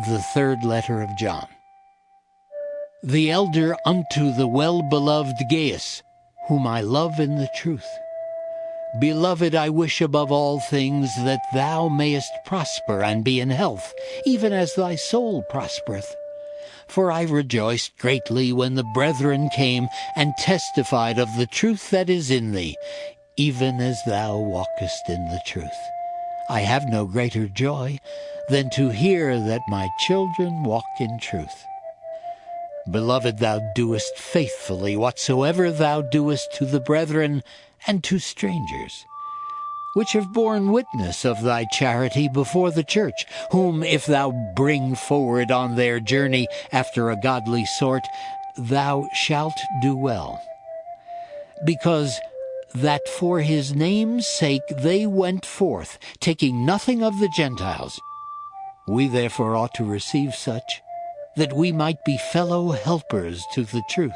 The third letter of John. The elder unto the well beloved Gaius, whom I love in the truth. Beloved, I wish above all things that thou mayest prosper and be in health, even as thy soul prospereth. For I rejoiced greatly when the brethren came and testified of the truth that is in thee, even as thou walkest in the truth. I have no greater joy than to hear that my children walk in truth. Beloved, thou doest faithfully whatsoever thou doest to the brethren and to strangers, which have borne witness of thy charity before the church, whom if thou bring forward on their journey after a godly sort, thou shalt do well. Because that for his name's sake they went forth, taking nothing of the Gentiles. We therefore ought to receive such, that we might be fellow helpers to the truth.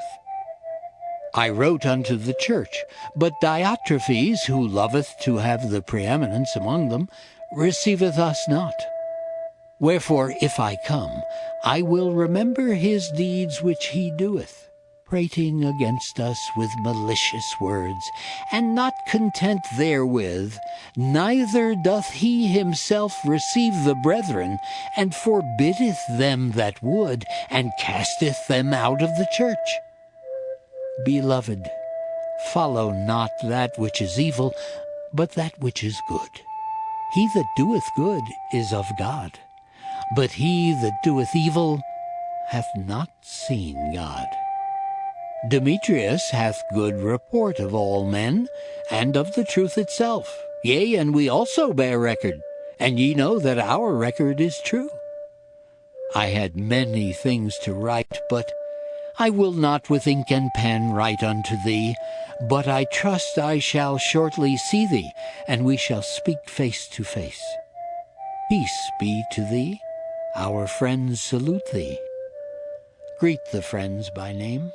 I wrote unto the church, but Diotrephes, who loveth to have the preeminence among them, receiveth us not. Wherefore, if I come, I will remember his deeds which he doeth prating against us with malicious words, and not content therewith, neither doth he himself receive the brethren, and forbiddeth them that would, and casteth them out of the church. Beloved, follow not that which is evil, but that which is good. He that doeth good is of God, but he that doeth evil hath not seen God. Demetrius hath good report of all men, and of the truth itself. Yea, and we also bear record, and ye know that our record is true. I had many things to write, but I will not with ink and pen write unto thee, but I trust I shall shortly see thee, and we shall speak face to face. Peace be to thee. Our friends salute thee. Greet the friends by name.